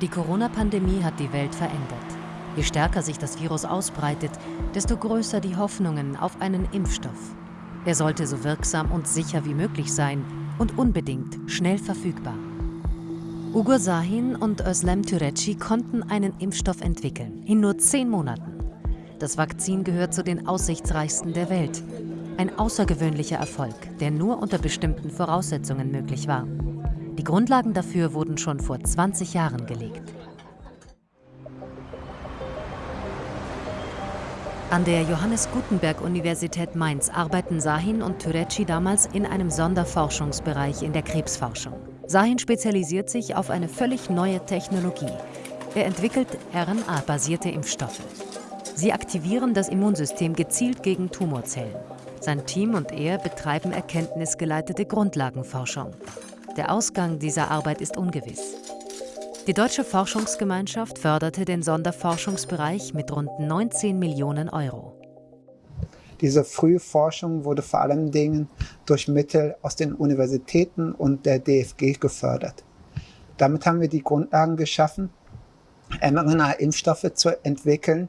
Die Corona-Pandemie hat die Welt verändert. Je stärker sich das Virus ausbreitet, desto größer die Hoffnungen auf einen Impfstoff. Er sollte so wirksam und sicher wie möglich sein und unbedingt schnell verfügbar. Ugur Sahin und Özlem Türeci konnten einen Impfstoff entwickeln, in nur zehn Monaten. Das Vakzin gehört zu den aussichtsreichsten der Welt. Ein außergewöhnlicher Erfolg, der nur unter bestimmten Voraussetzungen möglich war. Die Grundlagen dafür wurden schon vor 20 Jahren gelegt. An der Johannes Gutenberg Universität Mainz arbeiten Sahin und Türeci damals in einem Sonderforschungsbereich in der Krebsforschung. Sahin spezialisiert sich auf eine völlig neue Technologie. Er entwickelt RNA-basierte Impfstoffe. Sie aktivieren das Immunsystem gezielt gegen Tumorzellen. Sein Team und er betreiben erkenntnisgeleitete Grundlagenforschung. Der Ausgang dieser Arbeit ist ungewiss. Die Deutsche Forschungsgemeinschaft förderte den Sonderforschungsbereich mit rund 19 Millionen Euro. Diese frühe Forschung wurde vor allen Dingen durch Mittel aus den Universitäten und der DFG gefördert. Damit haben wir die Grundlagen geschaffen, mRNA-Impfstoffe zu entwickeln,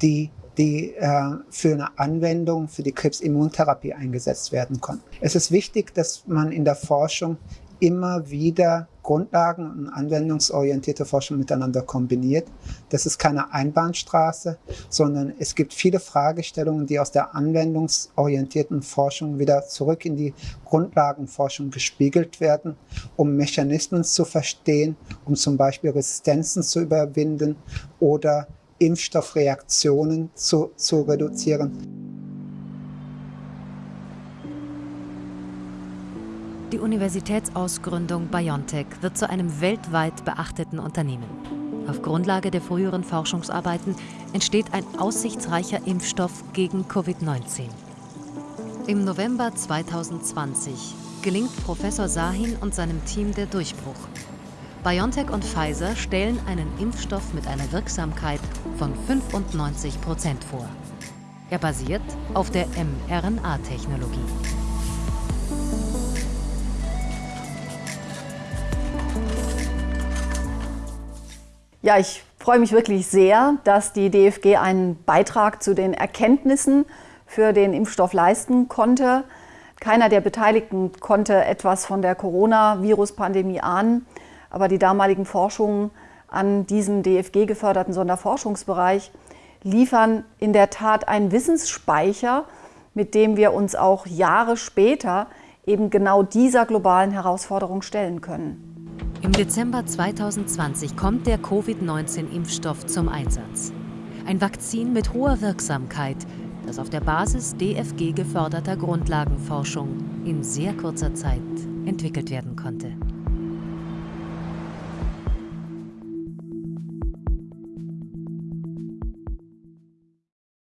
die die äh, für eine Anwendung für die Krebsimmuntherapie eingesetzt werden konnten. Es ist wichtig, dass man in der Forschung immer wieder Grundlagen und anwendungsorientierte Forschung miteinander kombiniert. Das ist keine Einbahnstraße, sondern es gibt viele Fragestellungen, die aus der anwendungsorientierten Forschung wieder zurück in die Grundlagenforschung gespiegelt werden, um Mechanismen zu verstehen, um zum Beispiel Resistenzen zu überwinden oder Impfstoffreaktionen zu, zu reduzieren. Die Universitätsausgründung BioNTech wird zu einem weltweit beachteten Unternehmen. Auf Grundlage der früheren Forschungsarbeiten entsteht ein aussichtsreicher Impfstoff gegen Covid-19. Im November 2020 gelingt Professor Sahin und seinem Team der Durchbruch. BioNTech und Pfizer stellen einen Impfstoff mit einer Wirksamkeit von 95 Prozent vor. Er basiert auf der mRNA-Technologie. Ja, ich freue mich wirklich sehr, dass die DFG einen Beitrag zu den Erkenntnissen für den Impfstoff leisten konnte. Keiner der Beteiligten konnte etwas von der Coronavirus-Pandemie ahnen, aber die damaligen Forschungen an diesem DFG-geförderten Sonderforschungsbereich liefern in der Tat einen Wissensspeicher, mit dem wir uns auch Jahre später eben genau dieser globalen Herausforderung stellen können. Im Dezember 2020 kommt der Covid-19-Impfstoff zum Einsatz. Ein Vakzin mit hoher Wirksamkeit, das auf der Basis DFG geförderter Grundlagenforschung in sehr kurzer Zeit entwickelt werden konnte.